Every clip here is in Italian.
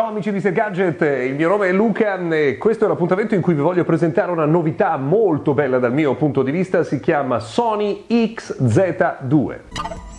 Ciao amici di Ser Gadget, il mio nome è Luca e questo è l'appuntamento in cui vi voglio presentare una novità molto bella dal mio punto di vista, si chiama Sony XZ2.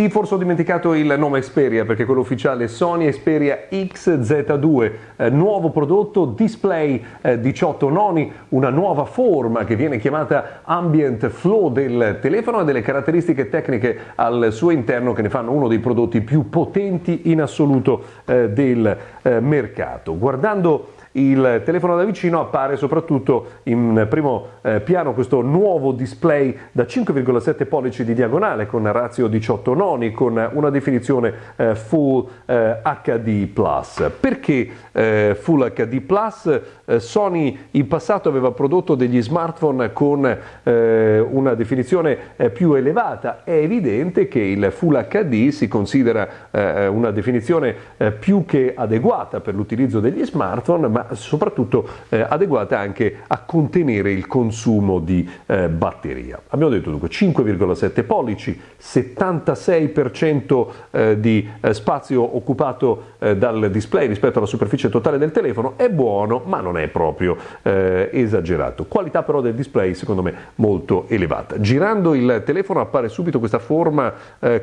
Sì, forse ho dimenticato il nome Xperia perché quello ufficiale è Sony Xperia XZ2, eh, nuovo prodotto, display eh, 18 noni, una nuova forma che viene chiamata Ambient Flow del telefono e delle caratteristiche tecniche al suo interno che ne fanno uno dei prodotti più potenti in assoluto eh, del eh, mercato. Guardando il telefono da vicino appare soprattutto in primo eh, piano questo nuovo display da 5,7 pollici di diagonale con razio 18 noni con una definizione eh, Full eh, HD+. Perché eh, Full HD+? Eh, Sony in passato aveva prodotto degli smartphone con eh, una definizione più elevata, è evidente che il Full HD si considera una definizione più che adeguata per l'utilizzo degli smartphone, ma soprattutto eh, adeguata anche a contenere il consumo di eh, batteria. Abbiamo detto dunque 5,7 pollici, 76% eh, di eh, spazio occupato eh, dal display rispetto alla superficie totale del telefono, è buono ma non è proprio eh, esagerato. Qualità però del display secondo me molto elevata. Girando il telefono appare subito questa forma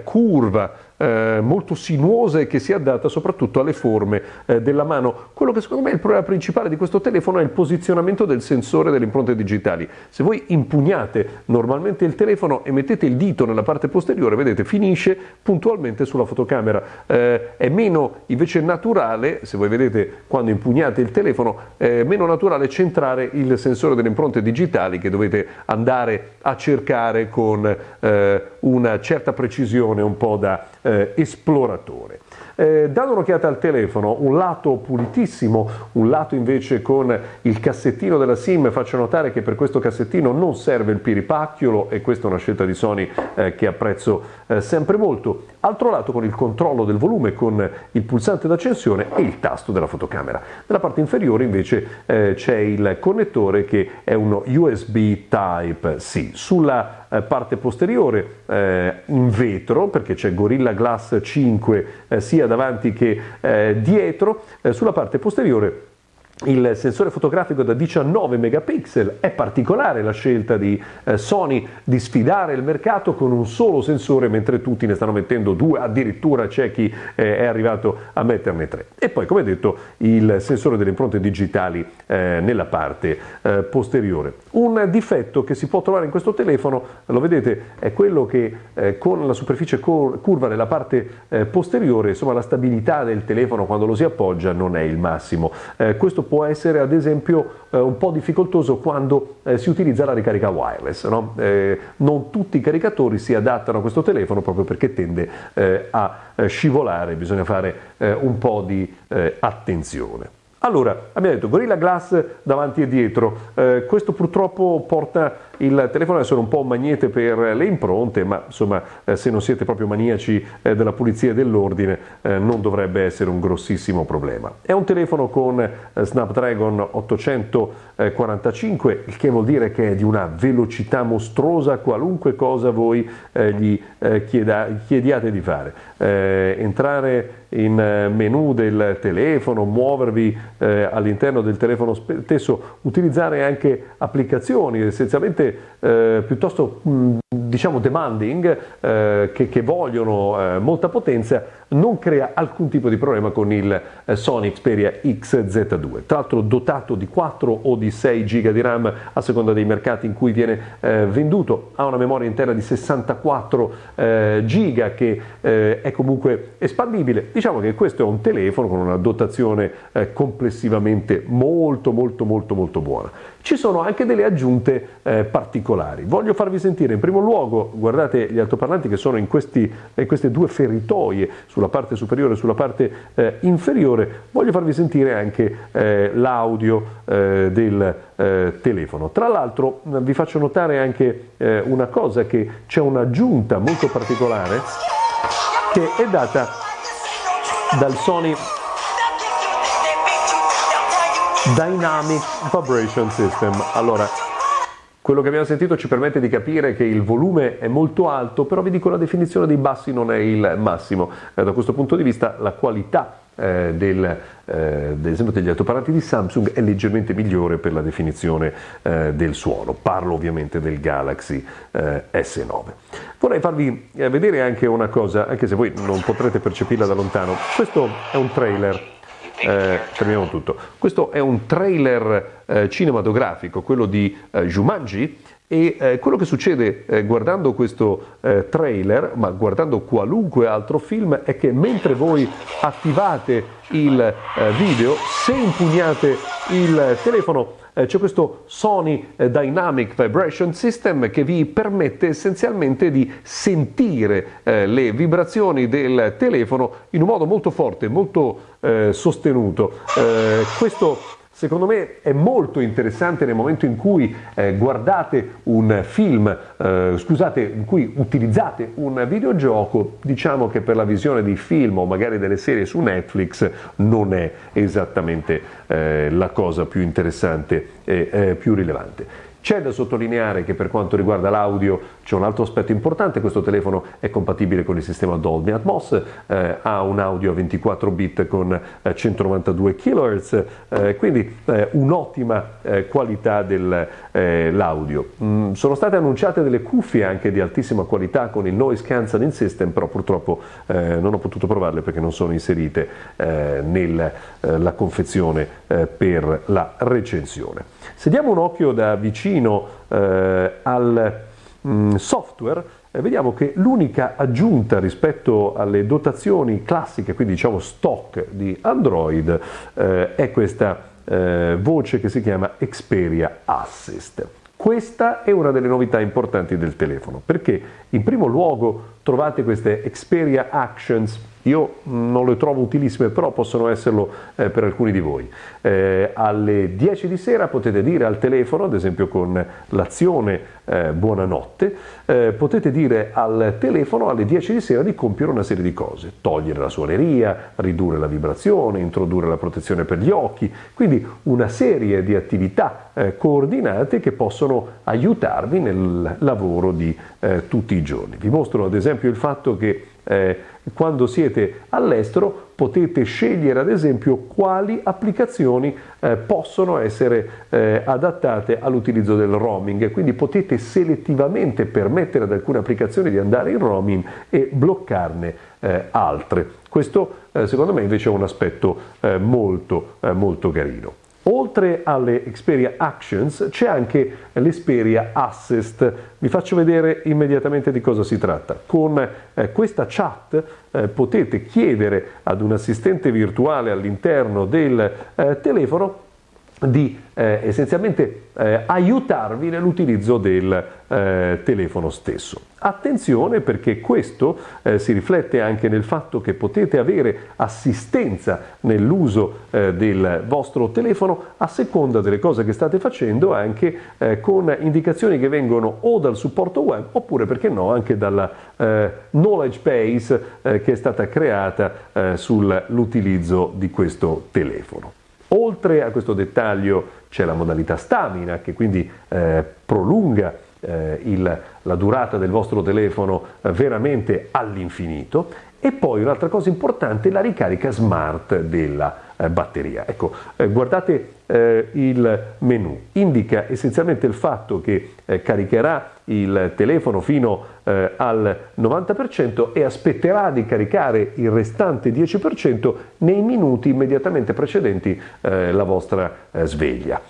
curva eh, molto sinuosa e che si adatta soprattutto alle forme eh, della mano. Quello che secondo me è il problema principale di questo telefono è il posizionamento del sensore delle impronte digitali. Se voi impugnate normalmente il telefono e mettete il dito nella parte posteriore, vedete, finisce puntualmente sulla fotocamera. Eh, è meno invece naturale, se voi vedete quando impugnate il telefono, è meno naturale centrare il sensore delle impronte digitali che dovete andare a cercare con eh, una certa precisione un po' da eh, esploratore. Eh, dando un'occhiata al telefono, un lato pulitissimo, un lato invece con il cassettino della SIM, faccio notare che per questo cassettino non serve il piripacchiolo e questa è una scelta di Sony eh, che apprezzo eh, sempre molto. Altro lato con il controllo del volume con il pulsante d'accensione e il tasto della fotocamera. Nella parte inferiore invece eh, c'è il connettore che è uno USB Type-C. Sulla eh, parte posteriore eh, in vetro perché c'è Gorilla Glass 5 eh, sia davanti che eh, dietro, eh, sulla parte posteriore il sensore fotografico da 19 megapixel, è particolare la scelta di eh, Sony di sfidare il mercato con un solo sensore mentre tutti ne stanno mettendo due, addirittura c'è chi eh, è arrivato a metterne tre. E poi come detto il sensore delle impronte digitali eh, nella parte posteriore. Un difetto che si può trovare in questo telefono, lo vedete, è quello che con la superficie curva nella parte posteriore, insomma la stabilità del telefono quando lo si appoggia non è il massimo. questo può essere ad esempio eh, un po' difficoltoso quando eh, si utilizza la ricarica wireless. No? Eh, non tutti i caricatori si adattano a questo telefono proprio perché tende a scivolare, bisogna fare un po' di attenzione. Allora, abbiamo detto Gorilla Glass davanti e dietro, questo purtroppo porta il telefono ad essere un po' un magnete per le impronte, ma insomma eh, se non siete proprio maniaci eh, della pulizia e dell'ordine eh, non dovrebbe essere un grossissimo problema. È un telefono con Snapdragon 845, il che vuol dire che è di una velocità mostruosa qualunque cosa voi gli chieda, chiediate di fare. entrare in menu del telefono, muovervi all'interno del telefono stesso, utilizzare anche applicazioni essenzialmente eh, piuttosto mh, diciamo demanding eh, che, che, vogliono eh, molta potenza non crea alcun tipo di problema con il eh, Sony Xperia XZ2 tra l'altro dotato di 4 o di 6 GB di RAM a seconda dei mercati in cui viene eh, venduto ha una memoria interna di 64 eh, GB che eh, è comunque espandibile. Diciamo che questo è un telefono con una dotazione complessivamente molto molto molto molto buona. Ci sono anche delle aggiunte particolari. Voglio farvi sentire in primo luogo luogo, guardate gli altoparlanti che sono in, questi, in queste due feritoie, sulla parte superiore e sulla parte eh, inferiore, voglio farvi sentire anche eh, l'audio eh, del eh, telefono. Tra l'altro vi faccio notare anche eh, una cosa, che c'è un'aggiunta molto particolare che è data dal Sony Dynamic Vibration System. Allora, Quello che abbiamo sentito ci permette di capire che il volume è molto alto, però vi dico la definizione dei bassi non è il massimo. Eh, da questo punto di vista la qualità eh, del, eh, esempio degli altoparlanti di Samsung è leggermente migliore per la definizione eh, del suono. Parlo ovviamente del Galaxy eh, S9. Vorrei farvi eh, vedere anche una cosa, anche se voi non potrete percepirla da lontano. Questo è un trailer eh, fermiamo tutto. Questo è un trailer eh, cinematografico, quello di eh, Jumanji, e eh, quello che succede eh, guardando questo eh, trailer, ma guardando qualunque altro film, è che mentre voi attivate il eh, video, se impugnate il telefono, c'è questo Sony eh, Dynamic Vibration System che vi permette essenzialmente di sentire le vibrazioni del telefono in un modo molto forte, molto sostenuto. questo Secondo me è molto interessante nel momento in cui eh, guardate un film, eh, scusate, in cui utilizzate un videogioco, diciamo che per la visione di film o magari delle serie su Netflix non è esattamente eh, la cosa più interessante e eh, più rilevante. C'è da sottolineare che per quanto riguarda l'audio c'è un altro aspetto importante, questo telefono è compatibile con il sistema Dolby Atmos, eh, ha un audio a 24 bit con eh, 192 kHz, eh, quindi eh, un'ottima eh, qualità dell'audio. Eh, mm, sono state annunciate delle cuffie anche di altissima qualità con il Noise Cancelling System, però purtroppo non ho potuto provarle perché non sono inserite nella confezione per la recensione. Se diamo un occhio da vicino eh, al mm, software, eh, vediamo che l'unica aggiunta rispetto alle dotazioni classiche, quindi diciamo stock di Android, eh, è questa eh, voce che si chiama Xperia Assist. Questa è una delle novità importanti del telefono, perché in primo luogo trovate queste Xperia Actions io non le trovo utilissime, però possono esserlo eh, per alcuni di voi. Eh, alle 10 di sera potete dire al telefono, ad esempio con l'azione eh, buonanotte, eh, potete dire al telefono alle 10 di sera di compiere una serie di cose, togliere la suoneria, ridurre la vibrazione, introdurre la protezione per gli occhi, quindi una serie di attività eh, coordinate che possono aiutarvi nel lavoro di eh, tutti i giorni. Vi mostro ad esempio il fatto che eh, quando siete all'estero potete scegliere ad esempio quali applicazioni eh, possono essere eh, adattate all'utilizzo del roaming, quindi potete selettivamente permettere ad alcune applicazioni di andare in roaming e bloccarne eh, altre. Questo eh, secondo me invece è un aspetto eh, molto, molto carino. Oltre alle Xperia Actions c'è anche l'Xperia Assist. Vi faccio vedere immediatamente di cosa si tratta. Con eh, questa chat eh, potete chiedere ad un assistente virtuale all'interno del eh, telefono di eh, essenzialmente eh, aiutarvi nell'utilizzo del eh, telefono stesso. Attenzione perché questo eh, si riflette anche nel fatto che potete avere assistenza nell'uso eh, del vostro telefono a seconda delle cose che state facendo anche eh, con indicazioni che vengono o dal supporto web oppure perché no anche dalla knowledge base che è stata creata sull'utilizzo di questo telefono. Oltre a questo dettaglio c'è la modalità stamina che quindi eh, prolunga eh, il, la durata del vostro telefono eh, veramente all'infinito e poi un'altra cosa importante, la ricarica smart della eh, batteria. Ecco, eh, guardate eh, il menu, indica essenzialmente il fatto che eh, caricherà il telefono fino eh, al 90% e aspetterà di caricare il restante 10% nei minuti immediatamente precedenti eh, la vostra sveglia.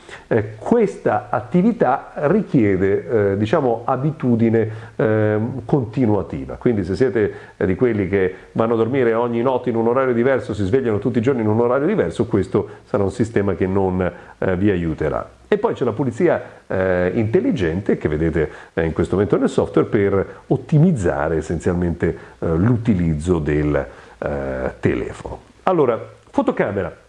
questa attività richiede diciamo abitudine ehm, continuativa, quindi se siete di quelli che vanno a dormire ogni notte in un orario diverso, si svegliano tutti i giorni in un orario diverso, questo sarà un sistema che non eh, vi aiuterà. E poi c'è la pulizia eh, intelligente che vedete eh, in questo momento nel software per ottimizzare essenzialmente eh, l'utilizzo del eh, telefono. Allora, fotocamera.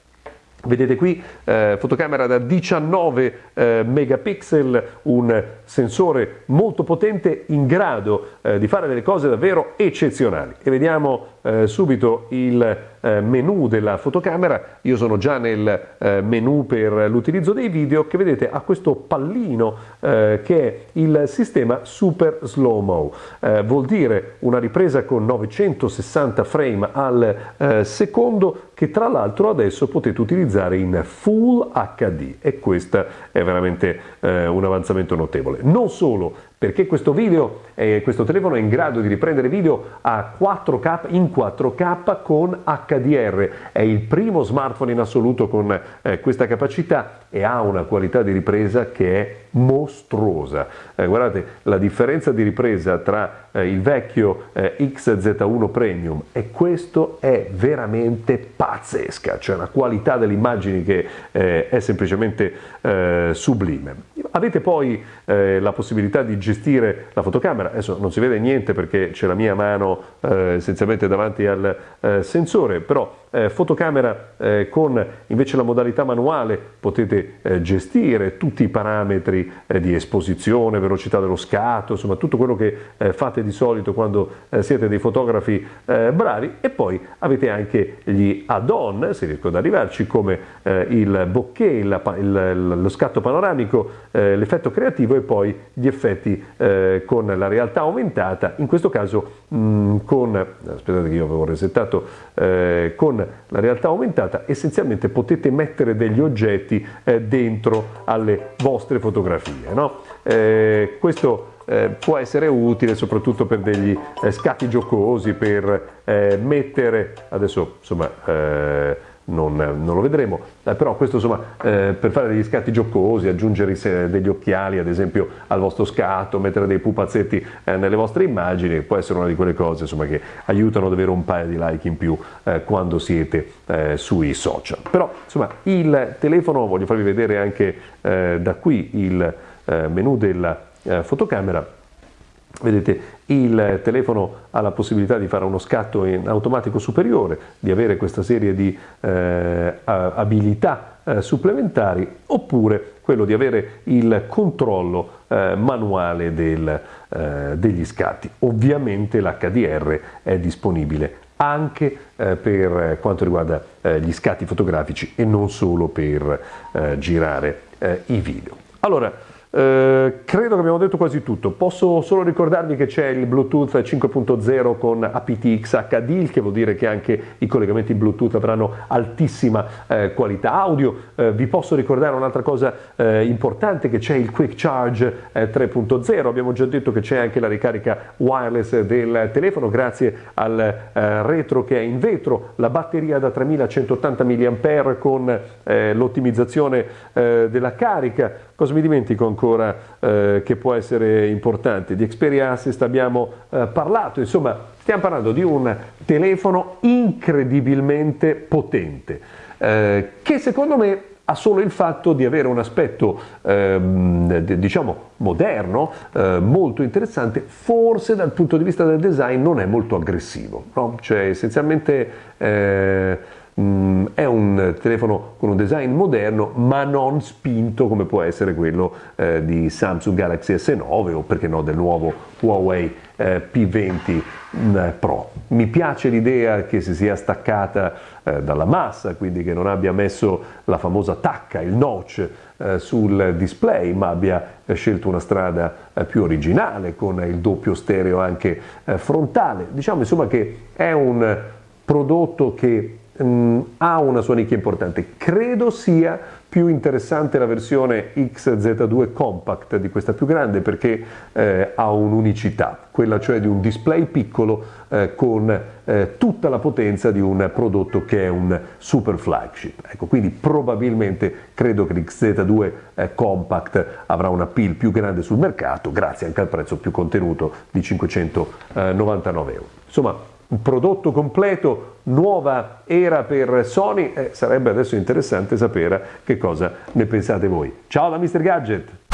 Vedete qui eh, fotocamera da 19 eh, megapixel, un sensore molto potente in grado eh, di fare delle cose davvero eccezionali. E vediamo eh, subito il eh, menu della fotocamera, io sono già nel eh, menu per l'utilizzo dei video che vedete ha questo pallino eh, che è il sistema Super Slow Mo, eh, vuol dire una ripresa con 960 frame al eh, secondo che tra l'altro adesso potete utilizzare in Full HD e questo è veramente un avanzamento notevole. Non solo, perché questo video, eh, questo telefono è in grado di riprendere video a 4K in 4K con HDR, è il primo smartphone in assoluto con eh, questa capacità e ha una qualità di ripresa che è mostruosa. Eh, guardate, la differenza di ripresa tra eh, il vecchio eh, XZ1 Premium e questo è veramente pazzesca, cioè la qualità delle immagini che eh, è semplicemente eh, sublime. Avete poi eh, la possibilità di gestire la fotocamera, adesso non si vede niente perché c'è la mia mano essenzialmente davanti al sensore, però eh, fotocamera eh, con invece la modalità manuale potete eh, gestire tutti i parametri eh, di esposizione, velocità dello scatto, insomma tutto quello che eh, fate di solito quando eh, siete dei fotografi bravi. E poi avete anche gli add-on, se riesco ad arrivarci, come il bokeh, il, il, lo scatto panoramico, l'effetto creativo e poi gli effetti con la realtà aumentata, in questo caso mh, mm, con, aspettate che io avevo resettato, con la realtà aumentata essenzialmente potete mettere degli oggetti eh, dentro alle vostre fotografie. No? Eh, questo eh, può essere utile soprattutto per degli eh, scatti giocosi, per eh, mettere, adesso insomma eh, non, non, lo vedremo, eh, però questo insomma eh, per fare degli scatti giocosi, aggiungere degli occhiali ad esempio al vostro scatto, mettere dei pupazzetti eh, nelle vostre immagini, può essere una di quelle cose insomma, che aiutano ad avere un paio di like in più eh, quando siete eh, sui social. Però insomma il telefono, voglio farvi vedere anche eh, da qui il menu della fotocamera, Vedete, il telefono ha la possibilità di fare uno scatto in automatico superiore, di avere questa serie di eh, abilità eh, supplementari, oppure quello di avere il controllo eh, manuale del, eh, degli scatti. Ovviamente l'HDR è disponibile anche eh, per quanto riguarda eh, gli scatti fotografici e non solo per girare i video. Allora, eh, credo che abbiamo detto quasi tutto, posso solo ricordarvi che c'è il Bluetooth 5.0 con aptX HD, il che vuol dire che anche i collegamenti Bluetooth avranno altissima eh, qualità audio, eh, vi posso ricordare un'altra cosa eh, importante che c'è il Quick Charge 3.0, eh, abbiamo già detto che c'è anche la ricarica wireless del telefono grazie al retro che è in vetro, la batteria da 3180 mAh con l'ottimizzazione della carica, cosa mi dimentico ancora eh, che può essere importante. Di Xperia Assist abbiamo eh, parlato, insomma stiamo parlando di un telefono incredibilmente potente eh, che secondo me ha solo il fatto di avere un aspetto ehm, diciamo moderno, eh, molto interessante, forse dal punto di vista del design non è molto aggressivo, no? cioè essenzialmente eh, Mm, è un telefono con un design moderno ma non spinto come può essere quello eh, di Samsung Galaxy S9 o perché no del nuovo Huawei eh, P20 mm, Pro. Mi piace l'idea che si sia staccata eh, dalla massa, quindi che non abbia messo la famosa tacca, il notch eh, sul display, ma abbia eh, scelto una strada eh, più originale con il doppio stereo anche frontale. Diciamo insomma che è un prodotto che um, ha una sua nicchia importante. Credo sia più interessante la versione XZ2 Compact di questa più grande perché eh, ha un'unicità, quella cioè di un display piccolo eh, con eh, tutta la potenza di un prodotto che è un super flagship. Ecco, quindi probabilmente credo che l'XZ2 eh, Compact avrà un appeal più grande sul mercato grazie anche al prezzo più contenuto di 599 euro. Insomma, prodotto completo, nuova era per Sony, eh, sarebbe adesso interessante sapere che cosa ne pensate voi. Ciao da Mr. Gadget!